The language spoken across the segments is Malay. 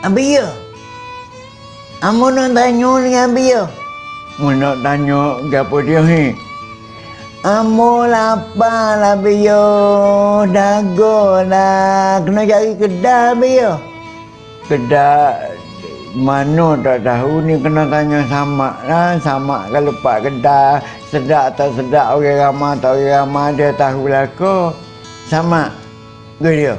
Abiyo. Amo nak tanya dengan Abiyo. Mu nak tanya gapo dia ni? Amo lapar lah Abiyo. Dago lah. Kena cari kedai Abiyo. Kedai mana tak tahu ni kena tanya sama lah sama kalau pak kedai sedap atau sedap orang ramah atau orang ramah dia tahu lah ko sama ke dia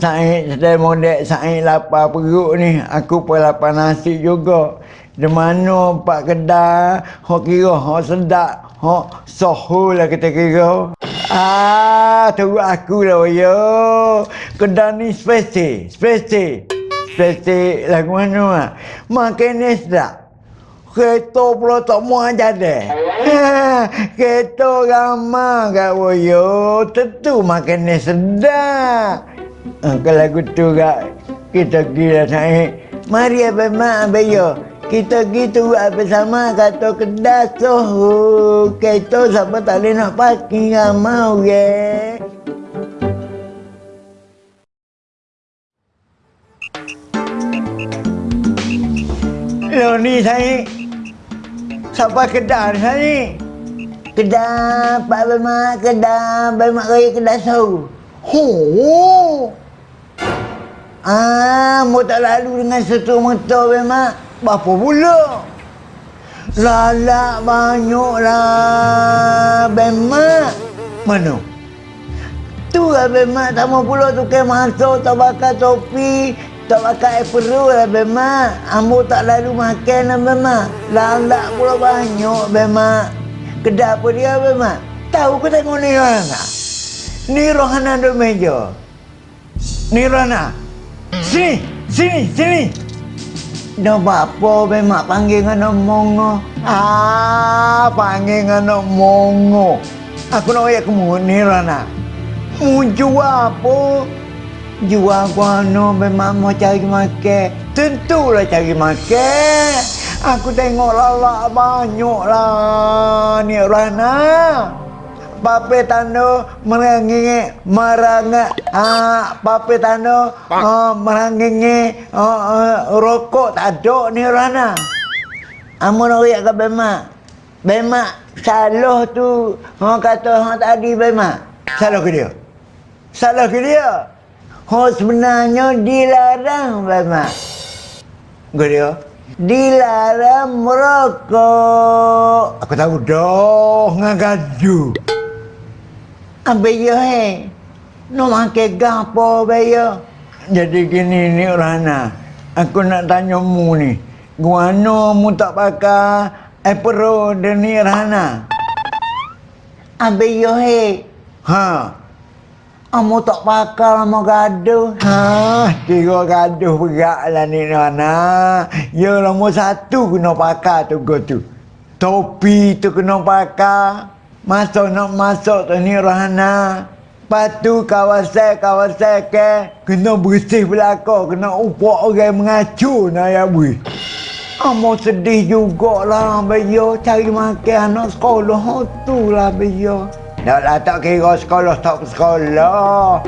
Said sedang modek Said lapar perut ni aku pun lapar nasi juga di mana pak kedai hok kira hok sedap hok sohu lah kita kira ah tu aku lah yo kedai ni spesial spesial Plastik lagu mana mak? Makan ni sedap. Kereta pula tak mau aja deh. Kereta ramah kat Woyo. Tentu makan ni sedap. Ha, kalau lagu tu kat kita gila naik. Mari abang mak abang yo. Kita gitu apa sama kata kedas tu. Kereta siapa tak boleh nak parking ramah orang. Okay? Lo ni saya Sampai kedai saya Kedai Pak Bemak Kedai Bemak Raya Kedai Sau Ho Ah, mau tak lalu dengan satu motor Bemak Berapa pula? Lalak banyak lah Bemak Mana? Tu lah Bemak tak mau pula tukar masuk Tak bakar topi tak pakai perut lah Bema. Ambo tak lalu makan lah Bema. Lalak pula banyak Bema. Kedai apa dia Bema? Tahu ke tengok ni Rohana? Ni Rohana duduk meja. Ni Rohana. Sini, sini, sini. Dah apa Bema panggil dengan mongo. Ah, panggil dengan mongo. Aku nak ayat kamu ni Rohana. Muncul apa? Jual guano memang mau cari makan. Tentulah cari makan. Aku tengok lalak banyak lah ni Rana. Pape tanda merangi maranga ah pape tanda ah merangi ah, rokok tak ada ni Rana. Amun orang ke bema. Bema salah tu. Ha kata ha tadi bema. Salah ke dia? Salah ke dia? Oh sebenarnya dilarang. Enggak dia? Dilarang merokok. Aku tahu dah ngagadu. Abeyo he. No makan gapo abeyo. Jadi gini ni Rana. Aku nak tanya mu ni. Guano mu tak pakai Epro dan ni Rana. Abeyo he. Ha. Amo tak pakai lama gaduh. Ha, kira gaduh berat lah ni Nana. Ya lama satu kena pakai tu go tu. Topi tu kena pakai. Masuk nak masuk tu ni Rahana. Patu kawasan-kawasan ke. Kena bersih belakang. Kena upuk orang mengacu nak ya bui. Amo sedih jugalah Bayo cari makan anak sekolah tu lah Bayo. Dah lah tak kira sekolah tak sekolah.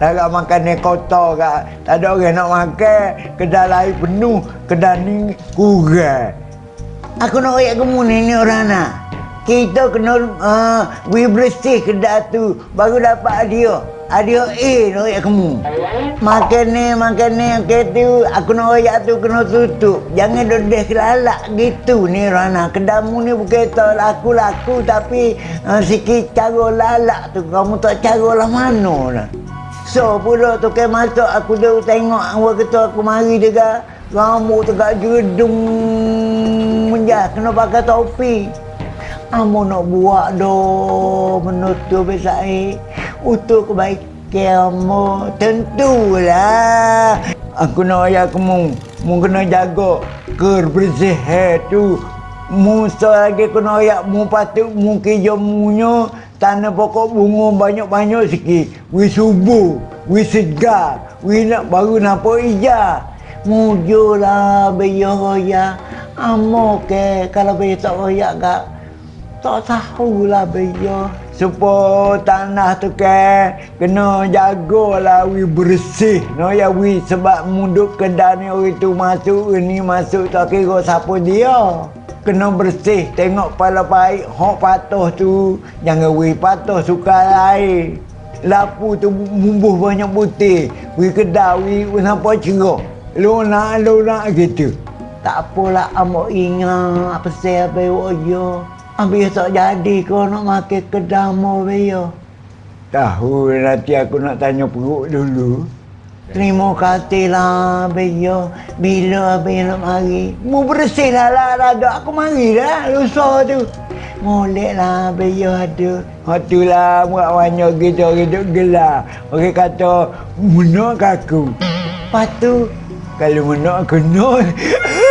Dah makan ni kotor kat. Tak ada orang nak makan. Kedai lain penuh. Kedai ni kurang. Aku nak ayat kamu ni, ni orang nak. Kita kena uh, bersih kedai tu. Baru dapat dia. Ada A nak ayat kamu. Makan ni, makan ni, okay, tu. Aku nak ayat tu kena tutup. Jangan dodeh kelalak gitu ni Rana. Kedamu ni bukan tak laku-laku tapi uh, sikit cara lalak tu. Kamu tak cara lah mana lah. So pula tu kan masuk aku dah tengok awak kata aku mari juga. Rambut tegak jedung menjah kena pakai topi. Amo nak buat do menutup besai untuk kebaikan amo tentulah. Aku nak ayat kamu. Mu kena jaga kebersihan tu. Mu lagi kena ayat mu patut mu kerja munyo tanah pokok bunga banyak-banyak sikit. Wi subuh, wi segar, wi nak baru nampak hijau. Mujulah biyo ya. Amo ke kalau biyo tak royak kak tak tahulah beyo. Supaya tanah tu kan kena jagalah wi bersih. No ya wi sebab munduk kedai ni orang tu masuk ini masuk tak kira siapa dia. Kena bersih tengok pala baik hok patuh tu jangan wi patuh suka lain. Lapu tu mumbuh banyak putih. Wi kedai wi nampak cerah. Luna luna gitu. Tak apalah amo ingat apa saya bawa yo. Ambil tak jadi kau nak makan kedamo beyo. Tahu nanti aku nak tanya perut dulu. Terima kasih lah beyo. Bila beyo nak mari. Mu bersih lah lah raga. Aku mari dah lusa tu. Molek lah beyo ada. Waktu lah muak banyak kita hidup gelar. Orang kata, munak aku. Lepas tu Kalau menak kena